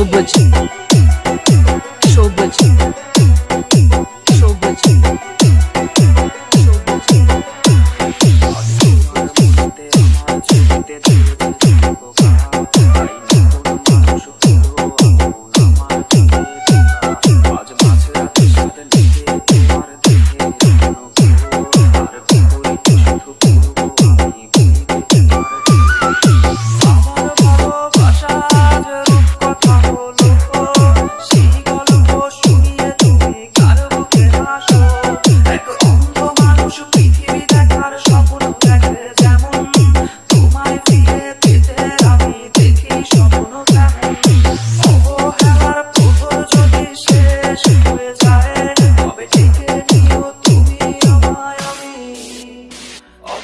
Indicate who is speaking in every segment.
Speaker 1: Robert.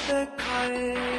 Speaker 1: 的爱。